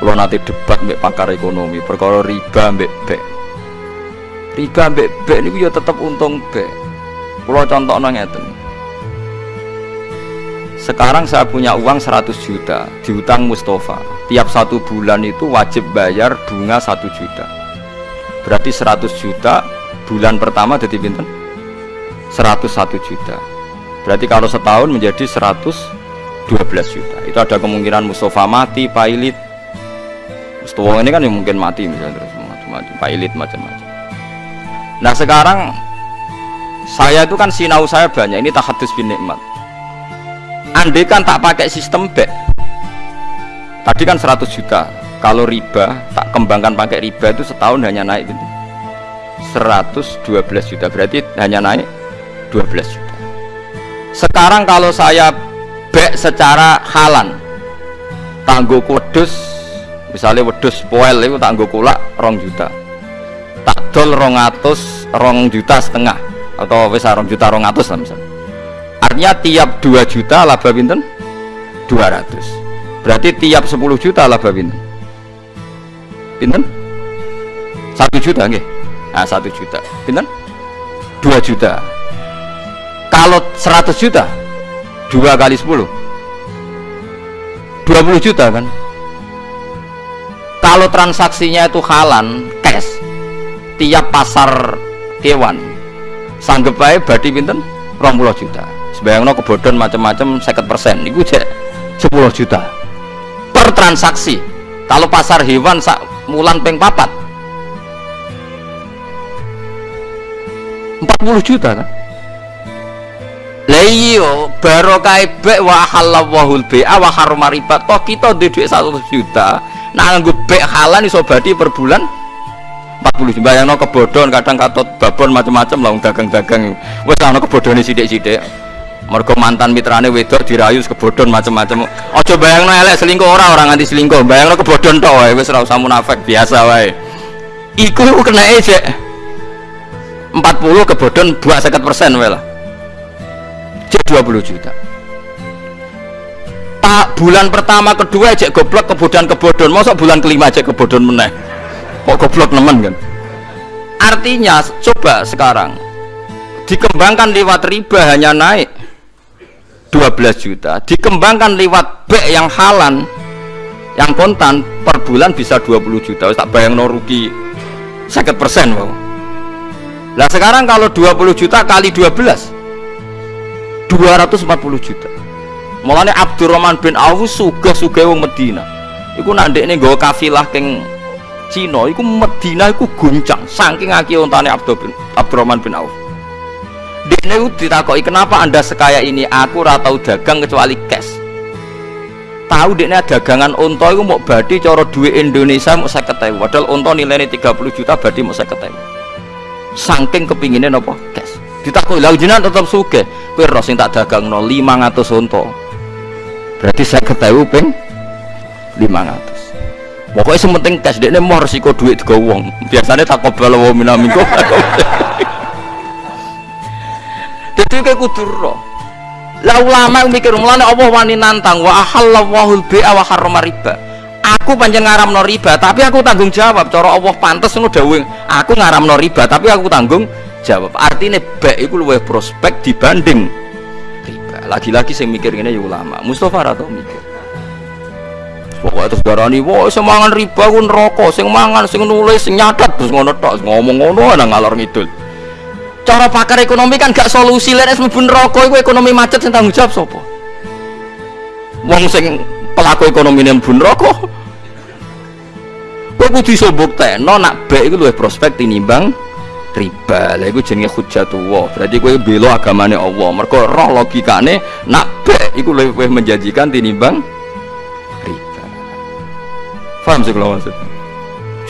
Kalau nanti debat mbek pakar ekonomi, perkara riba mbek bek. Riba mbek bek niku ya tetep untung bek. Kalau contoh ngeten. Sekarang saya punya uang 100 juta diutang Mustafa. Tiap satu bulan itu wajib bayar bunga 1 juta. Berarti 100 juta bulan pertama jadi pinten? 101 juta. Berarti kalau setahun menjadi 112 juta. Itu ada kemungkinan Mustafa mati, pailit, Mustafa ini kan yang mungkin mati misalnya terus macam-macam, pilot macam-macam. Nah sekarang saya itu kan sinau saya banyak ini tahadus bin nikmat. Andai kan tak pakai sistem B, tadi kan 100 juta. Kalau riba tak kembangkan pakai riba itu setahun hanya naik gitu. 112 juta berarti hanya naik 12 juta. Sekarang kalau saya B secara halan tangguh kudus misalnya wedus poel itu tak kulak rong juta. Tak dol rong atus rong juta setengah atau wis rong juta rong atus lah misalnya artinya tiap 2 juta laba pinten? 200 berarti tiap 10 juta laba pinten? Pinten? 1 juta nggih? Nah 1 juta. Pinten? 2 juta. Kalau 100 juta? 2 kali 10 20 juta kan kalau transaksinya itu halan cash tiap pasar kewan sanggup baik badi pinten? 20 juta. Sebayangno kebodohan macam-macam 50 persen. Itu cek 10 juta. Per transaksi kalau pasar hewan sak mulan peng papat. 40 juta kan? Bek wa halallahu bai'a wa harrama riba toh kita duit 1 juta nah nganggo bek halan iso badi per bulan? 40 bayangno kebodohan kadang katot babon macam-macam lah dagang-dagang wes ana kebodohane sithik-sithik. Mergo mantan mitrane wedok dirayu kebodohan macam-macam aja bayangno elek selingkuh ora orang nganti selingkuh. Bayangno kebodohan tok wae wis ora usah munafik biasa wae. Iku kena ejek 40 kebodohan buat 50% wae lah. Cek 20 juta bulan pertama kedua aja goblok kebodohan kebodohan masa bulan kelima aja kebodohan meneh. Kok goblok nemen kan? Artinya coba sekarang. Dikembangkan lewat riba hanya naik 12 juta. Dikembangkan lewat B yang halan yang kontan per bulan bisa 20 juta. Tak bayang no rugi sakit persen wow. nah sekarang kalau 20 juta kali 12 240 juta Mulane Abdurrahman bin Auf sugih-sugih wong Medina. Iku nak ndekne nggawa kafilah keng Cina iku Medina iku guncang saking akeh ontane bin Abdurrahman bin Auf. Dekne itu ditakoki kenapa anda sekaya ini aku ora tau dagang kecuali cash. Tahu dekne dagangan onto iku mau badi cara duit Indonesia mau 50.000 padahal onto nilainya 30 juta badi mau 50.000. Saking kepinginnya nopo cash. Ditakoki lha jenengan tetep sugih. Kowe ro sing tak dagangno 500 onto berarti saya ketahui peng 500 pokoknya sementing cash dia mau resiko duit ke uang. Biasanya tak kobal wa minamingko jadi kayak kudur roh. Lah ulama yang mikir mulanya Allah wani nantang wa ahallawahul bi'a wa harrama riba. Aku panjang ngaram no riba tapi aku tanggung jawab. Cara Allah pantas ngono dawing aku ngaram no riba tapi aku tanggung jawab. Artinya baik itu lebih prospek dibanding lagi-lagi saya mikir ini ya ulama. Mustafa atau mikir. Pokoknya terus darani wah semangan riba pun rokok sing mangan sing nulis sing nyatet. Terus ngono tok ngomong ngono ana ngalor ngidul. Cara pakar ekonomi kan gak solusi lek mlebu rokok iku ekonomi macet sing tanggung jawab sapa? Wong sing pelaku ekonomi yang bun rokok kowe kudu iso buktekno nak baik iku luwih prospek tinimbang riba. Lah iku jenenge hujjatullah berarti kowe bela agamane Allah. Mergo roh logikane nak iku luwih menjanjikan tinimbang riba. Paham sih kalau maksud?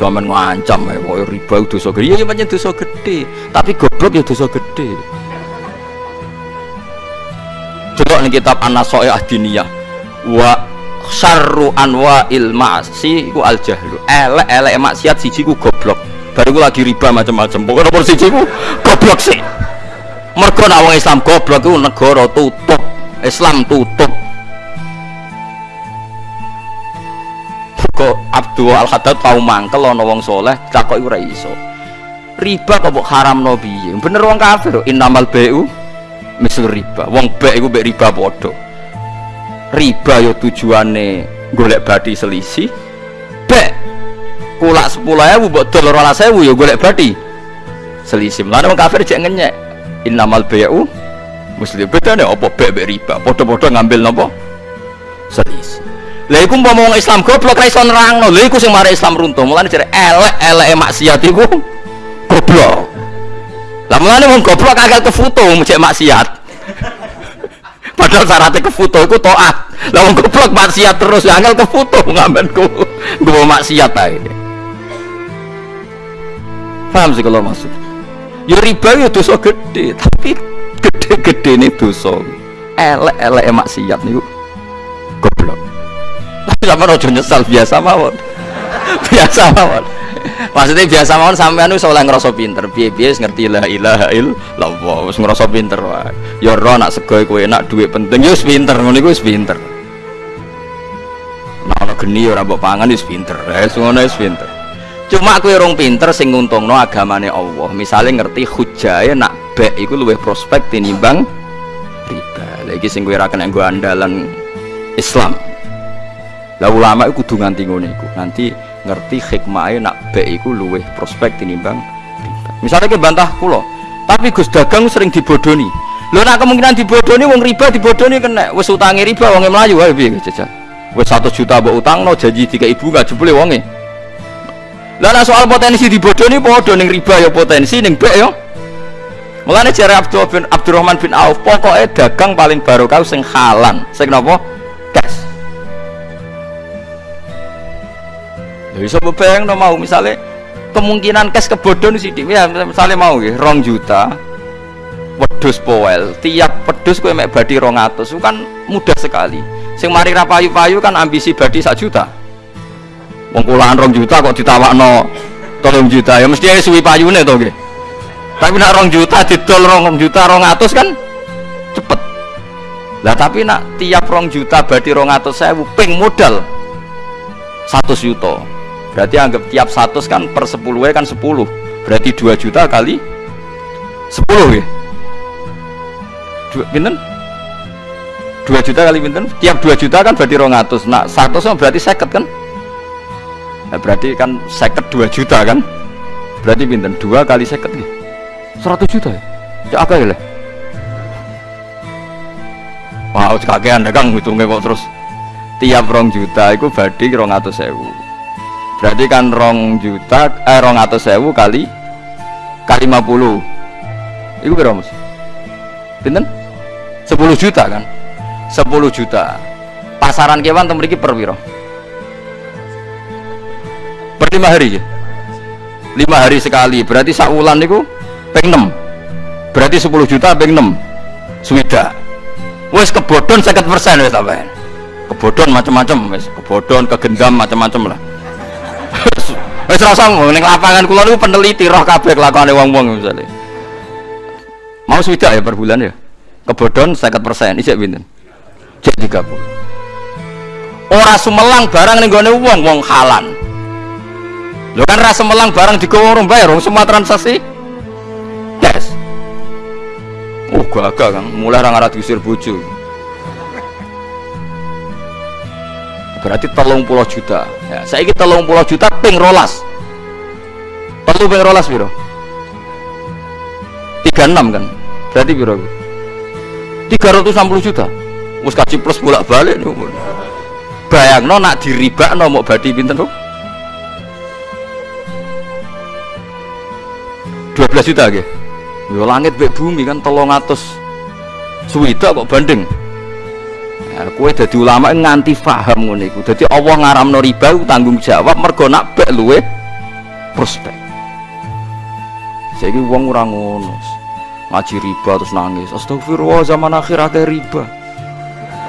Cuman ngancam ya kok riba dosa gede. Ya banyak dosa gede. Tapi goblok ya dosa gede. Coba nih kitab An-Naso'i Ahdiniyah wa syarru anwa ilmasi ku al jahlu elek elek maksiat siji ku goblok baru gue lagi riba macam-macam pokoknya nomor siji ku goblok sih mereka nak wong Islam goblok itu negara tutup Islam tutup. Kok Abdul Al Haddad tau mangkel ana wong soleh takoki ora iso. Riba kok mbok haramno piye? Bener wong kafir? Innamal bai'u misal riba. Wong baik iku mbek riba padha. Riba yo tujuane golek bati selisih. Bek kulak 10.000 mbok dol 12.000 yo golek bati selisih lan wong kafir cek ngenyek. Innamal bai'u muslim bedane apa bek mbek riba? Padha-padha ngambil napa? Selisih lah umpama wong Islam goblok ra iso nerangno. Lha iku sing mari Islam runtuh. Mulane jare elek-eleke maksiat iku goblok. Lah mulane wong goblok agak kefoto cek maksiat. Padahal syaratnya kefoto iku taat. Lah wong goblok maksiat terus ya angel ngambenku gue maksiat ae paham sih kalau maksud? Ya riba ya dosa gede tapi gede-gede ini dosa. Elek-elek maksiat nih goblok. Tapi sama rojo nyesal biasa mawon. Biasa mawon. Maksudnya biasa mawon sampean wis oleh ngerasa pinter. Piye-piye ngerti la ilaha illallah wis ngerasa pinter wae. Ya ro nak sego kowe enak duit penting ya wis pinter ngono iku wis pinter. Nah ana geni ora mbok pangan wis pinter. Wis ngono wis pinter cuma aku rong pinter sing nguntungno agamane Allah. Misalnya ngerti hujae nak bek iku luwih prospek tinimbang riba. Lagi sing kowe ra kena nggo andalan Islam. Lah ulama itu kudu nganti ngono nanti ngerti hikmahnya nak bek iku luwih prospek tinimbang riba. Misalnya ke bantah kulo tapi Gus dagang sering dibodoni. Lo nak kemungkinan dibodoni wong riba dibodoni kena. Wes utangi riba wonge melayu ayo piye jajal wes satu juta mbok utang no janji tiga ibu gak jebule wonge lah soal potensi dibodoni podo ning riba ya potensi ning bek ya. Mulane jare Abdul bin Abdurrahman bin Auf pokoknya dagang paling barokah sing halan. Sing napa cash Ya bisa bebayang no mau misalnya kemungkinan cash kebodon sih ya misalnya mau ya rong juta. Wedus powel tiap wedus gue mek badi rong atus itu kan mudah sekali. Sing mari rapayu-payu kan ambisi badi sak juta wong kulaan rong juta kok ditawakno tolong juta. Ya mesti aja suwi payune to tapi nak rong juta didol rong juta rong atus kan cepet. Lah tapi nak tiap rong juta badi rong atus saya ping modal satu juta berarti anggap tiap satu kan per sepuluh kan sepuluh. Berarti dua juta kali sepuluh ya dua binten dua juta kali binten tiap dua juta kan berarti rong atus. Nah satu berarti seket kan nah, berarti kan seket dua juta kan? Berarti binten dua kali seket nih seratus juta ya? Ya apa ya lah Wah, wow, kakean dagang hitungnya kok terus. Tiap rong juta itu badi rong atau sewu berarti kan rong juta eh rong atau sewu kali kali 50 itu berapa mas? Binten? 10 juta kan? 10 juta. Pasaran kewan memiliki per wiro per lima hari ya lima hari sekali. Berarti sakulan itu peng 6 berarti 10 juta peng 6 swida wes kebodon 50 persen wes apa kebodon macam-macam wes kebodon kegendam macam-macam lah. Wes rasa ning lapangan kula niku peneliti roh kabeh kelakone wong-wong misalnya mau swida ya per bulan ya? Kebodon 50 persen. Isek pinten? Cek 30 ora sumelang barang ning gone wong wong halan lho kan rasa melang barang digowo orang bayar semua transaksi? Yes. Oh gagah kan mulai orang arah diusir bojo. Berarti telung puluh juta. Ya, saya ini telung puluh juta ping rolas. Telu ping rolas biro 36 kan berarti biro 360 juta. Mus kaji plus bolak balik bayang no nak diriba no mau badi pinten tuh 12 juta yo langit bek bumi kan tolong atus. Suwita kok banding ya, kue jadi ulama nganti paham ngono iku. Dadi Allah ngaramno riba tanggung jawab mergo nak bek luwe prospek. Saiki wong ora ngono ngaji riba terus nangis. Astagfirullah zaman akhir akeh riba.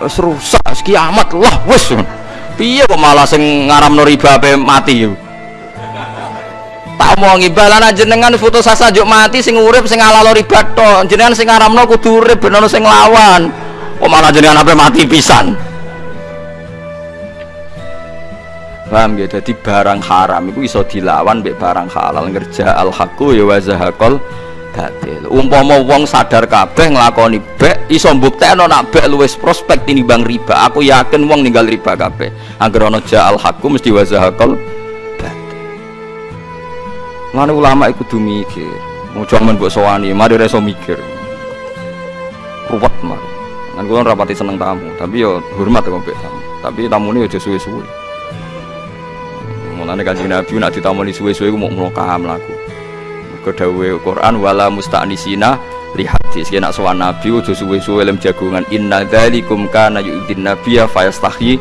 Wis rusak kiamat lah wis. Piye kok malah sing ngaramno riba ape mati yo tak omongi. Balana jenengan foto sasa juk mati sing urip sing alalo riba to jenengan sing ngaramno kudu urip ben ono sing lawan kok malah jenengan ape mati pisan? Paham ya jadi barang haram itu iso dilawan mbek barang halal. Ngerja al haqqu ya wa zahaqal batil. Umpama wong sadar kabeh nglakoni bek iso mbuktekno nak bek luwes prospek tinimbang riba. Aku yakin wong ninggal riba kabeh. Agar ana ja al haqqu mesti wa zahaqal Mana ulama iku kudu mikir mau cuman mbok sowani mari reso mikir. Ruwet mari kan kula rapati seneng tamu tapi yo hormat kok mbek tamu. Tapi tamune aja suwe-suwe. Mulane kanjeng Nabi nak ditamoni suwe-suwe ku mau mlokam laku kedawe Quran wala musta'nisina li hadis nak sowan Nabi aja suwe-suwe lem jagungan. Inna dzalikum kana yu'din nabiyya fayastahi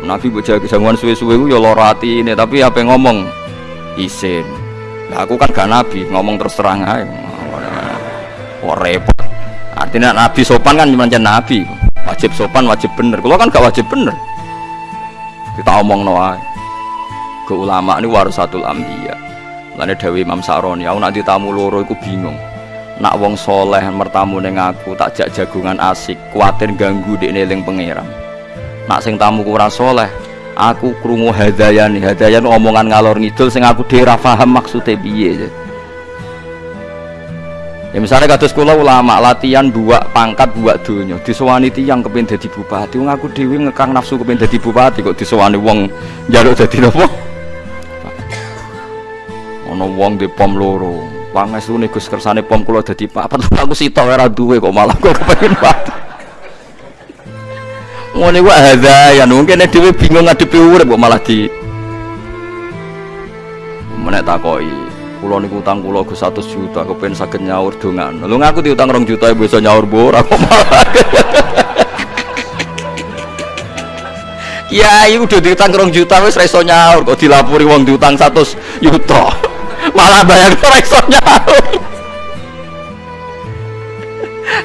Nabi mbok jagungan suwe-suwe ku ya lara atine tapi apa ngomong? Isin lah aku kan gak nabi ngomong terus terang ae. Kok repot? Artinya nabi sopan kan cuma nabi. Wajib sopan wajib bener. Kalau kan gak wajib bener. Kita omong no ke ulama ini warasatul ambiya Lane Dewi Imam Saroni, aku nanti tamu loro iku bingung. Nak wong soleh mertamu neng aku tak jak jagungan asik, kuatir ganggu di neling pangeran. Nak sing tamu kurang soleh, aku krungu hadayan, hadayan omongan ngalor ngidul sing aku dhewe paham maksudnya piye. Ya. Misalnya kados kula ulama latihan buat pangkat buat dunia disewani tiyang kepin dadi bupati. Wong aku dhewe ngekang nafsu kepin dadi bupati kok disewani wong njaluk dadi napa? Ana wong di pom loro. Pangestune Gus kersane pom kula dadi papat. Aku sitok ora duwe kok malah kok kepengin pati ngene wae hadayan mungkin dhewe bingung ngadepi urip kok malah di menek takoki kula niku utang kula Gus 100 juta kepen saged nyaur dongan. Lho ngaku diutang 2 juta bisa nyaur bor aku malah. Kiai udah diutang rong juta wis ra nyaur kok dilapuri wong diutang 100 juta. Malah bayang ora nyaur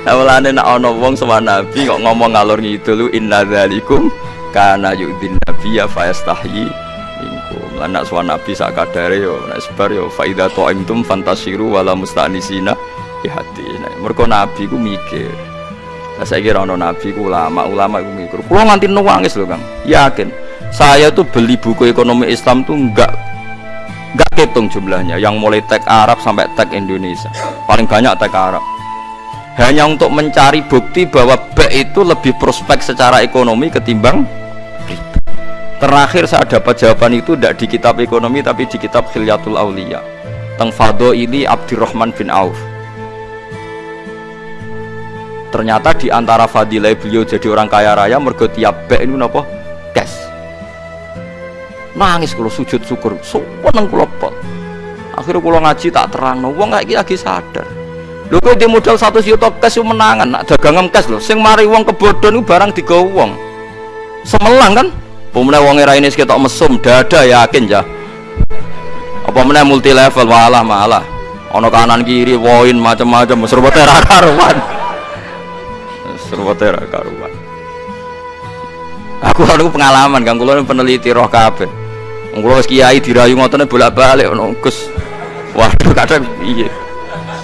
Awalane nak ana wong sama nabi kok ngomong ngalor ngidul inna dzalikum kana yu'din nabi ya fayastahyi minkum lan nak suwan nabi sak kadare yo nek sebar yo fa idza ta'imtum fantasiru wala mustanisina ya hati nah, mergo nabi ku mikir saya kira ono nabi ku ulama, ulama ku mikir. Kulo nganti nangis lho, Kang. Yakin. Saya tuh beli buku ekonomi Islam tuh enggak nggak hitung jumlahnya yang mulai tag Arab sampai tag Indonesia paling banyak tag Arab hanya untuk mencari bukti bahwa B itu lebih prospek secara ekonomi ketimbang riba terakhir saya dapat jawaban itu tidak di kitab ekonomi tapi di kitab Khilyatul Aulia tentang Fado ini Abdurrahman bin Auf. Ternyata di antara fadilah beliau jadi orang kaya raya mergo tiap ini apa? cash. Nangis kalau sujud syukur. Seneng kula pol akhirnya kalau ngaji tak terang. Wong kayak lagi sadar lho kok dia modal satu juta kes menangan nak dagangan kes lho. Sing mari wong kebodon itu barang digawa wong. Semelang kan? Pemenang wong era ini sekitar mesum dada yakin ya apa meneh multi level malah. Malah ono kanan kiri woin macam-macam serba tera karuan. Serba tera karuan. Aku aku pengalaman kan kulo peneliti roh kabeh. Kulo kiai dirayu ngoten bolak-balik ono Gus. Waduh kadang iya.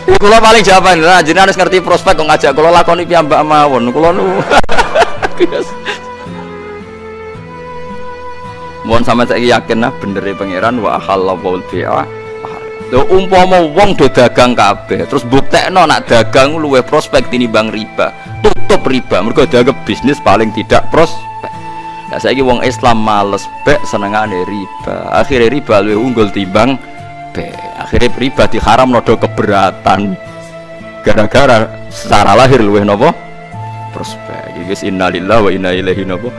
Kulo paling jawaban lah jenengan harus ngerti prospek kok ngajak kulo lakoni piyambak mawon. Kulo nu. Mohon sama saya yakin nah bener ya pangeran wa halallahu bi'a. Lho umpama wong do dagang kabeh terus buktekno nak dagang luwe prospek tinimbang riba. Tutup riba mergo dagang bisnis paling tidak prospek. Nah, saya wong Islam males bek senengane riba. Akhirnya riba lebih unggul timbang be. Akhirnya riba diharam nodo keberatan. Gara-gara secara lahir luwih nopo prospek. Guys innalillahi wa inna ilaihi nopo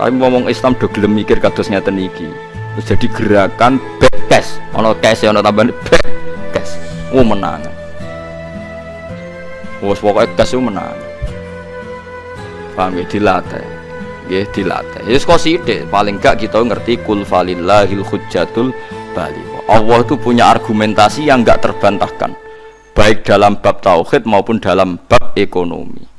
Tapi ngomong Islam do gelem mikir kados ngeten. Terus jadi gerakan back cash. Ono cash ono tambahan back cash. Menang. Wes pokoke cash menang. Paham ya dilatih nggih dilatih. Ya kok paling gak kita ngerti kul falillahil hujjatul bali. Allah itu punya argumentasi yang enggak terbantahkan baik dalam bab tauhid maupun dalam bab ekonomi.